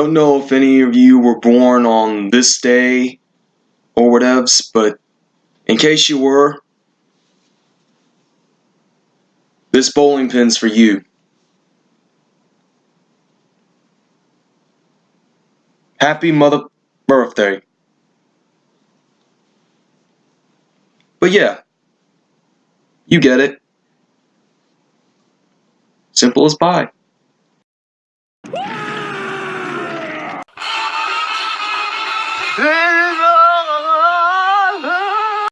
Don't know if any of you were born on this day or whatevs, but in case you were, this bowling pin's for you. Happy mother birthday. But yeah, you get it. Simple as pie. Yeah.